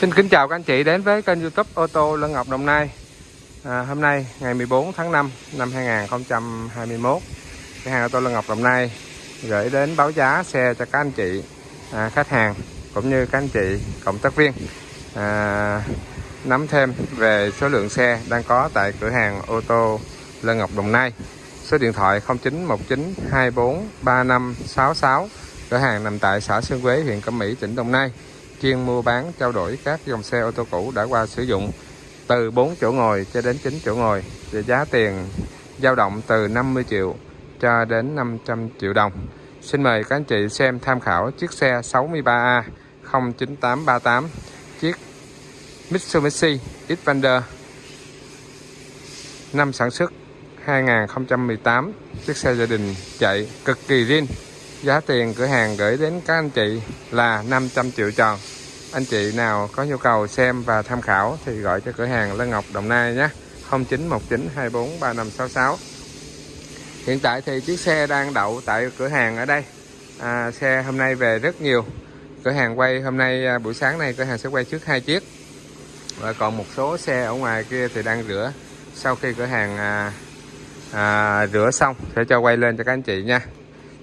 Xin kính chào các anh chị đến với kênh youtube ô tô Lân Ngọc Đồng Nai. À, Hôm nay ngày 14 tháng 5 năm 2021 Cửa hàng ô tô Lân Ngọc Đồng Nai gửi đến báo giá xe cho các anh chị à, khách hàng cũng như các anh chị cộng tác viên. À, nắm thêm về số lượng xe đang có tại cửa hàng ô tô Lân Ngọc Đồng Nai. Số điện thoại 0919 24 3566 cửa hàng nằm tại xã Sơn Quế huyện Cẩm Mỹ tỉnh Đồng Nai chuyên mua bán, trao đổi các dòng xe ô tô cũ đã qua sử dụng từ 4 chỗ ngồi cho đến 9 chỗ ngồi và giá tiền dao động từ 50 triệu cho đến 500 triệu đồng. Xin mời các anh chị xem tham khảo chiếc xe 63A 09838 chiếc Mitsubishi Xpander, năm sản xuất 2018 chiếc xe gia đình chạy cực kỳ riêng giá tiền cửa hàng gửi đến các anh chị là 500 triệu tròn. Anh chị nào có nhu cầu xem và tham khảo thì gọi cho cửa hàng Lân Ngọc Đồng Nai nhé. 0919243566 hiện tại thì chiếc xe đang đậu tại cửa hàng ở đây. À, xe hôm nay về rất nhiều. Cửa hàng quay hôm nay à, buổi sáng này cửa hàng sẽ quay trước hai chiếc. Và còn một số xe ở ngoài kia thì đang rửa. Sau khi cửa hàng à, à, rửa xong sẽ cho quay lên cho các anh chị nha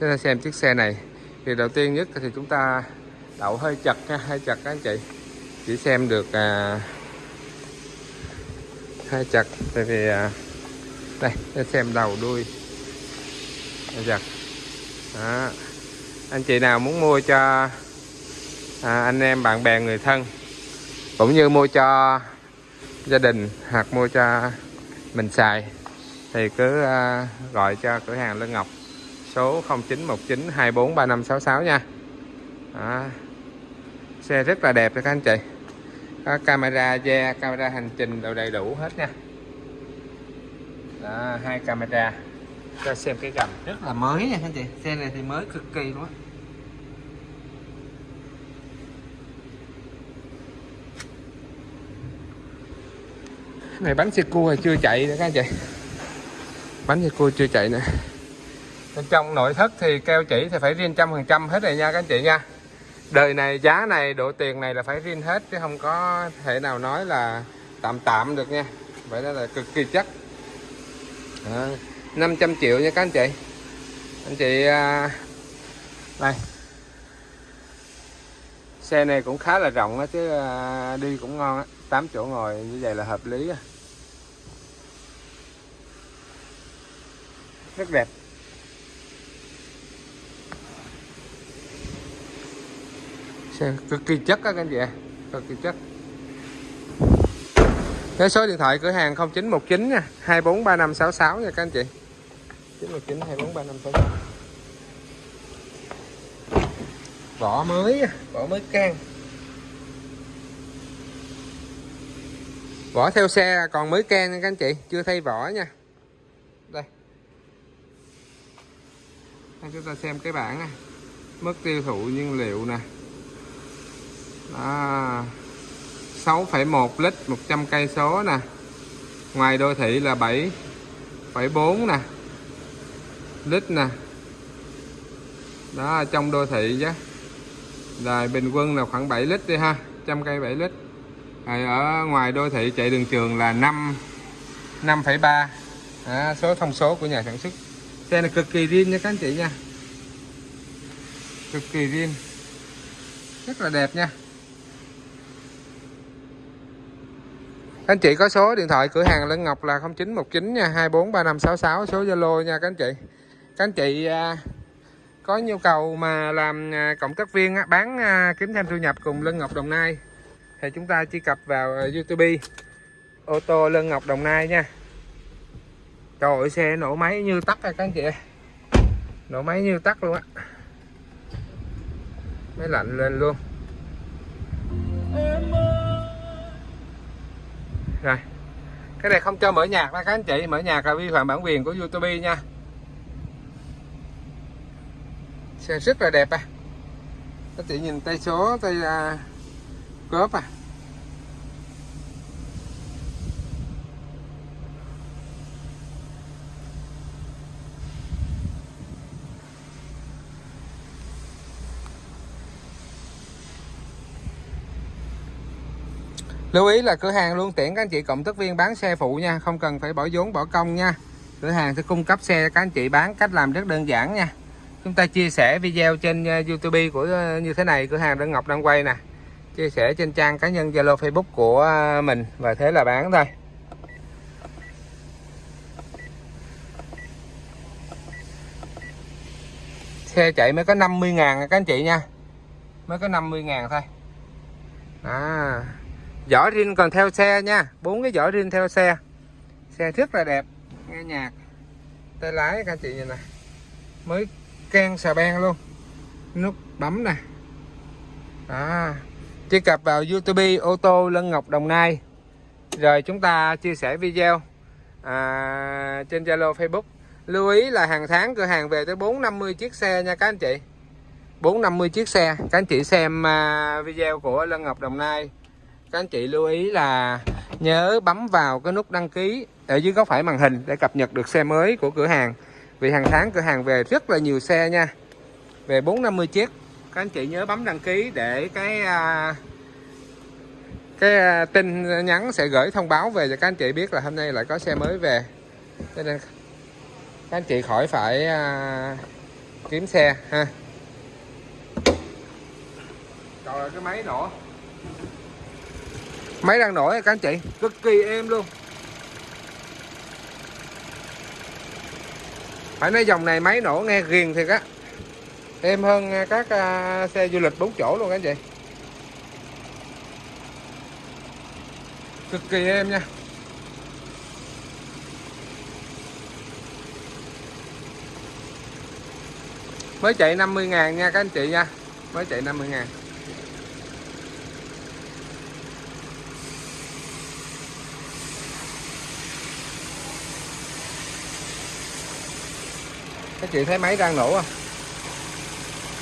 chúng ta xem chiếc xe này. Thì đầu tiên nhất thì chúng ta đậu hơi chật nha hơi chật các anh chị. Chỉ xem được à, hơi chật. Tại vì à, đây để xem đầu đuôi. Hơi chật. Đó. anh chị nào muốn mua cho à, anh em bạn bè người thân cũng như mua cho gia đình hoặc mua cho mình xài thì cứ à, gọi cho cửa hàng Lân Ngọc số 0919 243566 nha. Đó. xe rất là đẹp cho các anh chị. Có camera da camera hành trình đều đầy đủ hết nha. Đó, hai camera. Cho xem cái gầm rất là mới nha anh chị. Xe này thì mới cực kỳ luôn á. Này bánh xe cua chưa chạy nữa các anh chị. Bánh xe cua chưa chạy nữa bên trong nội thất thì keo chỉ thì phải riêng trăm phần trăm hết rồi nha các anh chị nha. Đời này giá này độ tiền này là phải riêng hết chứ không có thể nào nói là tạm tạm được nha. Vậy đó là cực kỳ chắc. À, 500 triệu nha các anh chị. Anh chị à, này. Xe này cũng khá là rộng á chứ à, đi cũng ngon á. 8 chỗ ngồi như vậy là hợp lý á. rất đẹp. Xe cực kỳ chất các anh chị ạ, cực kỳ chất. Cái số điện thoại cửa hàng 0919 nha. 243566 nha các anh chị. 919 243566 vỏ mới vỏ mới can. Vỏ theo xe còn mới can nha các anh chị chưa thay vỏ nha. Đây. Đây chúng ta xem cái bảng này mức tiêu thụ nhiên liệu nè à, 6,1 lít 100 cây số nè. Ngoài đô thị là 7,4 nè. Lít nè. Đó trong đô thị chứ. Là bình quân là khoảng 7 lít đi ha trăm cây 7 lít. Rồi ở ngoài đô thị chạy đường trường là 5 5,3 à, số thông số của nhà sản xuất. Xe này cực kỳ riêng nha các anh chị nha. Cực kỳ riêng. Rất là đẹp nha. Anh chị có số điện thoại cửa hàng Lân Ngọc là 0919 nha 243566 số Zalo nha các anh chị. Các anh chị à, có nhu cầu mà làm à, cộng tác viên bán à, kiếm thêm thu nhập cùng Lân Ngọc Đồng Nai thì chúng ta truy cập vào YouTube. Ô tô Lân Ngọc Đồng Nai nha. Trời ơi, xe nổ máy như tắt rồi các anh chị nổ máy như tắt luôn á. Máy lạnh lên luôn rồi. Cái này không cho mở nhạc nha các anh chị. Mở nhạc là vi phạm bản quyền của YouTube nha. Xe rất là đẹp à. Các chị nhìn tay số tay uh, cốp à. Lưu ý là cửa hàng luôn tiện các anh chị cộng tác viên bán xe phụ nha không cần phải bỏ vốn bỏ công nha. Cửa hàng sẽ cung cấp xe cho các anh chị bán cách làm rất đơn giản nha. Chúng ta chia sẻ video trên ờ, YouTube của ờ, như thế này cửa hàng Đăng Ngọc đang quay nè. Chia sẻ trên trang cá nhân Zalo Facebook của ờ, mình và thế là bán thôi. Xe chạy mới có 50 ngàn các anh chị nha. Mới có 50 ngàn thôi. À, vỏ rin còn theo xe nha. Bốn cái vỏ rin theo xe. Xe rất là đẹp. Nghe nhạc. Tay lái các anh chị nhìn nè. Mới can xà beng luôn. Nút bấm nè. À, truy cập vào youtube ô tô Lân Ngọc Đồng Nai. Rồi chúng ta chia sẻ video à, trên Zalo Facebook. Lưu ý là hàng tháng cửa hàng về tới 450 chiếc xe nha các anh chị. 450 chiếc xe. Các anh chị xem à, video của Lân Ngọc Đồng Nai các anh chị lưu ý là nhớ bấm vào cái nút đăng ký ở dưới góc phải màn hình để cập nhật được xe mới của cửa hàng. Vì hàng tháng cửa hàng về rất là nhiều xe nha. Về 450 chiếc, các anh chị nhớ bấm đăng ký để cái à, cái à, tin nhắn sẽ gửi thông báo về cho các anh chị biết là hôm nay lại có xe mới về. Cho nên các anh chị khỏi phải à, kiếm xe ha. Rồi cái máy nổ máy đang nổi các anh chị. Cực kỳ êm luôn. Phải nói dòng này máy nổ nghe ghiền thiệt á. Êm hơn các uh, xe du lịch 4 chỗ luôn các anh chị. Cực kỳ êm nha. Mới chạy 50 ngàn nha các anh chị nha. Mới chạy 50 ngàn các chị thấy máy đang nổ không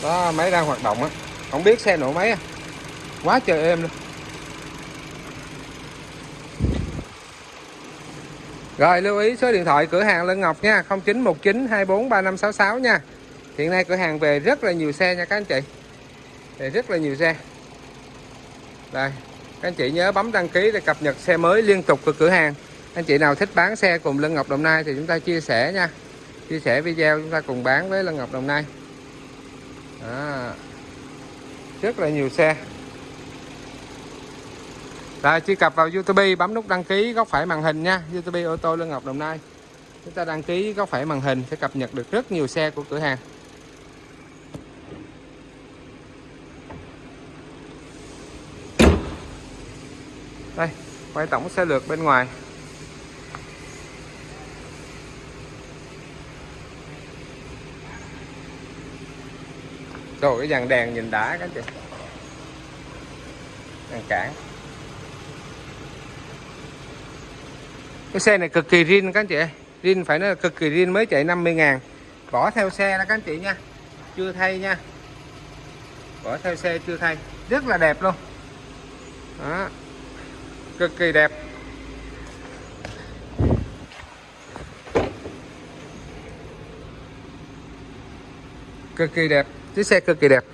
đó, máy đang hoạt động á. Không biết xe nổ máy á quá trời êm luôn. Rồi, lưu ý số điện thoại, cửa hàng Lân Ngọc nha. 0919 24 3566 nha. Hiện nay cửa hàng về rất là nhiều xe nha các anh chị. Về rất là nhiều xe. Đây, các anh chị nhớ bấm đăng ký để cập nhật xe mới liên tục của cửa hàng. Anh chị nào thích bán xe cùng Lân Ngọc Đồng Nai thì chúng ta chia sẻ nha chia sẻ video chúng ta cùng bán với Lân Ngọc Đồng Nai. À, rất là nhiều xe. Rồi truy cập vào YouTube bấm nút đăng ký góc phải màn hình nha. YouTube ô tô Lân Ngọc Đồng Nai. Chúng ta đăng ký góc phải màn hình sẽ cập nhật được rất nhiều xe của cửa hàng. Đây quay tổng xe lượt bên ngoài. Rồi cái dàn đèn nhìn đã các chị Đèn cản Cái xe này cực kỳ rin các anh chị Rin phải nói là cực kỳ rin mới chạy 50 ngàn. Bỏ theo xe đó các anh chị nha. Chưa thay nha. Bỏ theo xe chưa thay. Rất là đẹp luôn. Đó. Cực kỳ đẹp. Cực kỳ đẹp chiếc xe cực kỳ đẹp.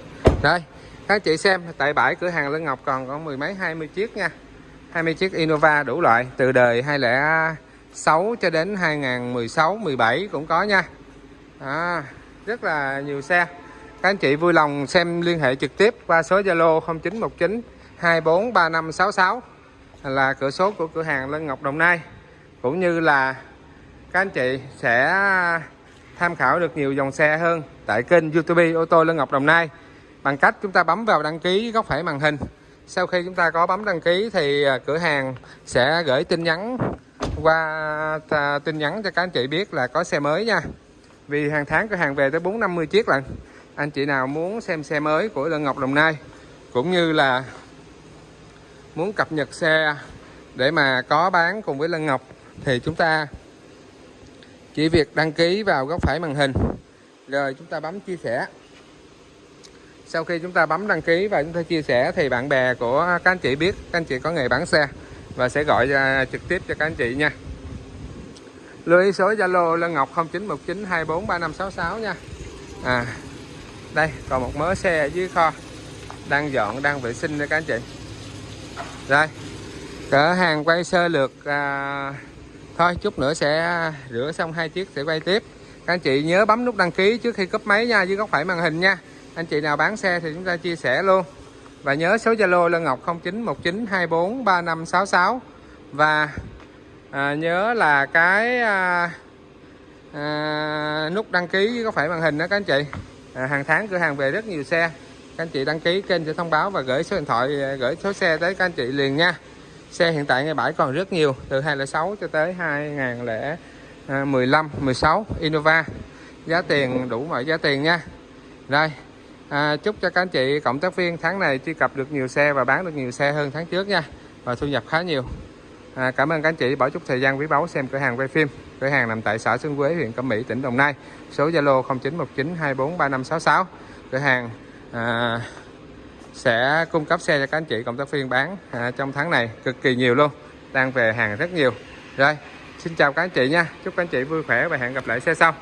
Đây các chị xem tại bãi cửa hàng Lân Ngọc còn có mười mấy 20 chiếc nha. 20 chiếc Innova đủ loại từ đời 2006 cho đến 2016 17 cũng có nha. À, rất là nhiều xe. Các anh chị vui lòng xem liên hệ trực tiếp qua số Zalo 0919 243566 là cửa số của cửa hàng Lân Ngọc Đồng Nai. Cũng như là các anh chị sẽ tham khảo được nhiều dòng xe hơn tại kênh YouTube ô tô Lân Ngọc Đồng Nai. Bằng cách chúng ta bấm vào đăng ký góc phải màn hình. Sau khi chúng ta có bấm đăng ký thì à, cửa hàng sẽ gửi tin nhắn qua à, tin nhắn cho các anh chị biết là có xe mới nha. Vì hàng tháng cửa hàng về tới 450 chiếc lận, anh chị nào muốn xem xe mới của Lân Ngọc Đồng Nai, cũng như là muốn cập nhật xe để mà có bán cùng với Lân Ngọc, thì chúng ta chỉ việc đăng ký vào góc phải màn hình rồi chúng ta bấm chia sẻ. Sau khi chúng ta bấm đăng ký và chúng ta chia sẻ thì bạn bè của các anh chị biết các anh chị có nghề bán xe và sẽ gọi ra trực tiếp cho các anh chị nha. Lưu ý số Zalo Lân Ngọc 0919243566 nha. À đây còn một mớ xe ở dưới kho đang dọn đang vệ sinh cho các anh chị. Rồi cửa hàng quay sơ lược à, thôi chút nữa sẽ rửa xong hai chiếc sẽ quay tiếp anh chị nhớ bấm nút đăng ký trước khi cấp máy nha dưới góc phải màn hình nha. Anh chị nào bán xe thì chúng ta chia sẻ luôn. Và nhớ số Zalo lê Ngọc 0919243566 và à, nhớ là cái à, à, nút đăng ký dưới có phải màn hình đó các anh chị. À, hàng tháng cửa hàng về rất nhiều xe. Các anh chị đăng ký kênh sẽ thông báo và gửi số điện thoại à, gửi số xe tới các anh chị liền nha. Xe hiện tại ngay bãi còn rất nhiều từ 2006 cho tới À, 2015 16 Innova. Giá tiền đủ mọi giá tiền nha. Đây, à, chúc cho các anh chị cộng tác viên tháng này truy cập được nhiều xe và bán được nhiều xe hơn tháng trước nha và thu nhập khá nhiều. À, cảm ơn các anh chị bỏ chút thời gian quý báu xem cửa hàng quay phim. Cửa hàng nằm tại xã Xuân Quế huyện Cẩm Mỹ tỉnh Đồng Nai. Số Zalo 0919243566 cửa hàng à, sẽ cung cấp xe cho các anh chị cộng tác viên bán à, trong tháng này cực kỳ nhiều luôn đang về hàng rất nhiều. Rồi xin chào các anh chị nha. Chúc các anh chị vui khỏe và hẹn gặp lại xe sau.